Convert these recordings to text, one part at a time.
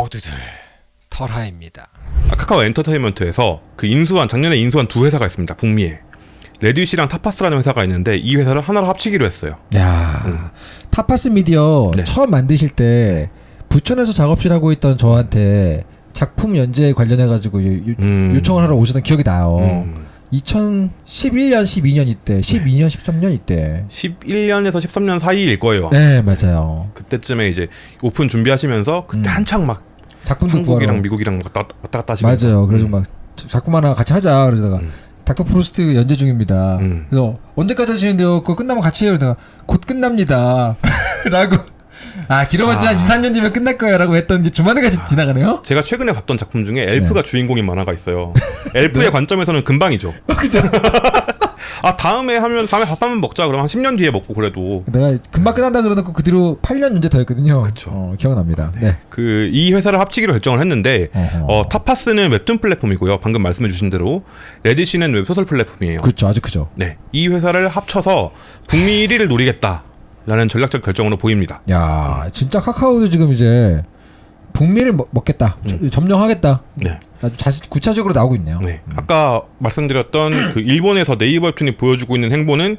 모두들 털하입니다. 아, 카카오 엔터테인먼트에서 그 인수한 작년에 인수한 두 회사가 있습니다. 북미에 Radish랑 Tapas라는 회사가 있는데 이 회사를 하나로 합치기로 했어요. 야 음. 타파스 미디어 네. 처음 만드실 때 부천에서 작업실 하고 있던 저한테 작품 연재 관련해 가지고 음. 요청을 하러 오셨던 기억이 나요. 음. 2011년, 12년 이때, 12년, 13년 이때. 11년에서 13년 사이일 거예요. 네 맞아요. 그때쯤에 이제 오픈 준비하시면서 그때 음. 한창 막 작품도 한국이랑 구하러. 미국이랑 왔다, 왔다 갔다 하시면서 맞아요. 그래서 음. 막 작품 하나 같이 하자 그러다가 음. 닥터 프로스트 연재 중입니다. 음. 그래서 언제까지 하시는데요? 그거 끝나면 같이 해요. 그러다가 곧 끝납니다. 라고 아 길어봤자 아. 한 2, 3년 뒤면 끝날 거야라고 했던 게 주마등같이 지나가네요. 제가 최근에 봤던 작품 중에 엘프가 주인공인 만화가 있어요. 엘프의 네. 관점에서는 금방이죠. 그죠? 아 다음에 하면 다음에 밥 한번 먹자. 그럼 한 10년 뒤에 먹고 그래도 내가 금방 끝난다 그러놓고 그 뒤로 8년 연재 더 했거든요. 그쵸. 어, 기억납니다. 네. 그 이 회사를 합치기로 결정을 했는데 어허. 어, Tapas는 웹툰 플랫폼이고요. 방금 말씀해주신 대로 Radish는 웹소설 플랫폼이에요. 그렇죠. 아주 크죠. 네, 이 회사를 합쳐서 북미 1위를 노리겠다 라는 전략적 결정으로 보입니다. 야 진짜 카카오도 지금 이제 북미를 먹, 먹겠다. 음. 점령하겠다. 네, 아주 자세, 구체적으로 나오고 있네요. 네. 아까 말씀드렸던 그 일본에서 네이버 웹툰이 보여주고 있는 행보는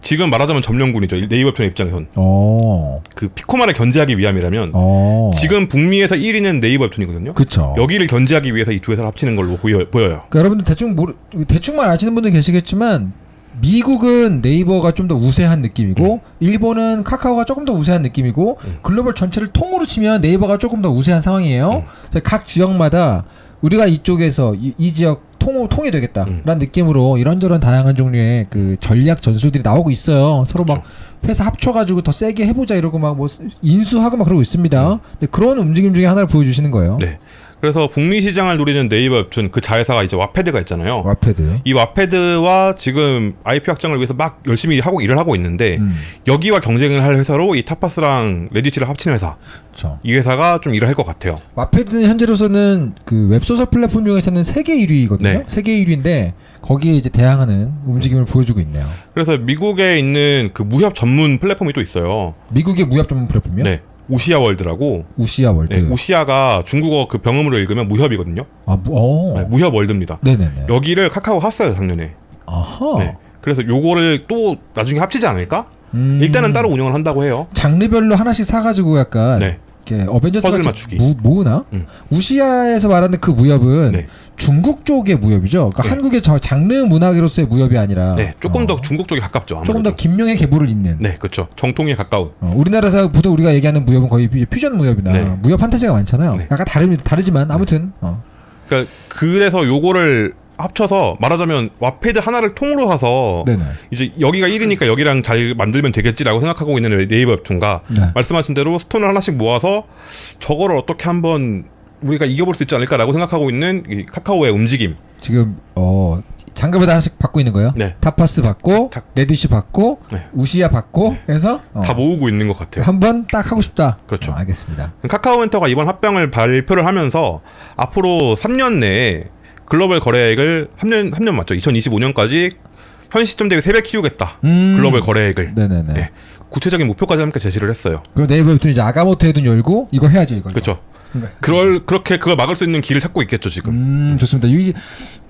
지금 말하자면 점령군이죠. 네이버 웹툰의 입장에선 어. 그 피코마를 견제하기 위함이라면 어. 지금 북미에서 1위는 네이버 웹툰이거든요. 그쵸. 여기를 견제하기 위해서 이 두 회사를 합치는 걸로 보여, 보여요. 그러니까 여러분들 대충 모르, 대충만 아시는 분들 계시겠지만 미국은 네이버가 좀 더 우세한 느낌이고 일본은 카카오가 조금 더 우세한 느낌이고 음. 글로벌 전체를 통으로 치면 네이버가 조금 더 우세한 상황이에요. 음. 각 지역마다 우리가 이쪽에서 이, 이 지역 통, 통이 되겠다라는 음. 느낌으로 이런저런 다양한 종류의 그 전략 전술들이 나오고 있어요. 서로 막 회사 합쳐가지고 더 세게 해보자 이러고 막 뭐 인수하고 막 그러고 있습니다. 근데 그런 움직임 중에 하나를 보여주시는 거예요. 음. 네. 그래서 북미 시장을 노리는 네이버 웹툰 그 자회사가 이제 Wattpad가 있잖아요. Wattpad. 이 Wattpad와 지금 IP 확장을 위해서 막 열심히 하고 일을 하고 있는데 음, 여기와 경쟁을 할 회사로 이 Tapas랑 Radish를 합치는 회사 그렇죠. 이 회사가 좀 일을 할 것 같아요. Wattpad는 현재로서는 그 웹소설 플랫폼 중에서는 세계 1위거든요. 네. 세계 1위인데 거기에 이제 대항하는 움직임을 보여주고 있네요. 그래서 미국에 있는 그 무협 전문 플랫폼이 또 있어요. 미국의 무협 전문 플랫폼이요? 네. Wuxia World라고. Wuxia World. 네, Wuxia가 중국어 그 병음으로 읽으면 무협이거든요. 아, 무, 어. 네, 무협 월드입니다. 네네네. 여기를 카카오 샀어요 작년에. 아하. 네. 그래서 요거를 또 나중에 합치지 않을까? 음, 일단은 따로 운영을 한다고 해요. 장르별로 하나씩 사가지고 약간 네. 이렇게 어벤져스 퍼즐 같이 맞추기. 무, 모으나? 음. 우시아에서 말하는 그 무협은 네. 중국 쪽의 무협이죠. 그러니까 네. 한국의 저 장르 문학으로서의 무협이 아니라 네, 조금 어, 더 중국 쪽에 가깝죠. 아무래도. 조금 더 김명의 계보를 잇는 네, 그렇죠. 정통에 가까운. 어, 우리나라에서 보통 우리가 얘기하는 무협은 거의 퓨- 퓨전 무협이나 네. 무협 판타지가 많잖아요. 네. 약간 다릅니다. 다르지만 아무튼 어. 그러니까 그래서 요거를 합쳐서 말하자면 와패드 하나를 통으로 사서 네네. 이제 여기가 1위니까 여기랑 잘 만들면 되겠지라고 생각하고 있는 네이버 웹툰과 네. 말씀하신 대로 stone을 하나씩 모아서 저거를 어떻게 한번 우리가 이겨볼 수 있지 않을까라고 생각하고 있는 이 카카오의 움직임. 지금 어 장갑에다 하나씩 받고 있는 거예요. 네. 타파스 받고 자- Radish 받고 네. Wuxia 받고 해서 어, 다 모으고 있는 것 같아요. 한번 딱 하고 싶다. 그렇죠. 어, 알겠습니다. 카카오엔터가 이번 합병을 발표를 하면서 앞으로 3년 내에 글로벌 거래액을 3년 3년 맞죠? 2025년까지 현 시점 대비 3배 키우겠다. 음. 글로벌 거래액을 네네네. 네. 구체적인 목표까지 함께 제시를 했어요. 그럼 네이버 웹툰 이제 아가모토 해둔 열고 이거 해야지 이거. 그렇죠. 네. 그럴 그렇게 그걸 막을 수 있는 길을 찾고 있겠죠 지금. 음 좋습니다. 이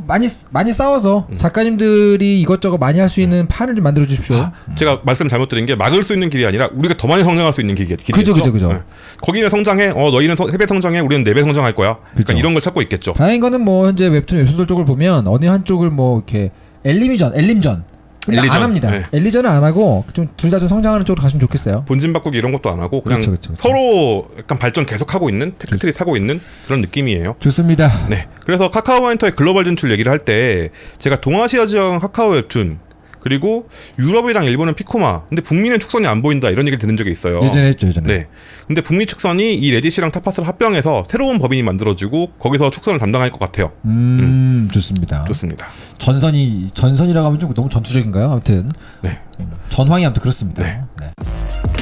많이 많이 싸워서 음. 작가님들이 이것저것 많이 할 수 있는 판을 좀 만들어 주십시오. 제가 말씀 잘못 드린 게 막을 수 있는 길이 아니라 우리가 더 많이 성장할 수 있는 길이, 길이겠죠. 그죠, 그죠, 그죠. 거기는 성장해. 어 너희는 3배 성장해. 우리는 4배 성장할 거야. 그러니까 이런 걸 찾고 있겠죠. 다행인 거는 뭐 현재 웹툰 웹소설 쪽을 보면 어느 한쪽을 뭐 이렇게 엘리미전, 엘림전 엘리전, 안 합니다. 네. 엘리전은 안 하고 좀 둘 다 좀 성장하는 쪽으로 갔으면 좋겠어요. 본진 바꾸기 이런 것도 안 하고 그냥 그렇죠, 그렇죠, 그렇죠. 서로 약간 발전 계속하고 있는 tech tree 타고 있는 그런 느낌이에요. 좋습니다. 네. 그래서 카카오 엔터의 글로벌 진출 얘기를 할 때 제가 동아시아 지역은 카카오 웹툰 그리고 유럽이랑 일본은 Piccoma. 근데 북미는 축선이 안 보인다 이런 얘기를 들은 적이 있어요. 예전에 했죠, 예전에. 네. 근데 북미 축선이 이 Radish랑 Tapas를 합병해서 새로운 법인이 만들어지고 거기서 축선을 담당할 것 같아요. 음, 좋습니다. 좋습니다. 전선이 전선이라고 하면 좀 너무 전투적인가요? 아무튼 네. 전황이 아무튼 그렇습니다. 네. 네.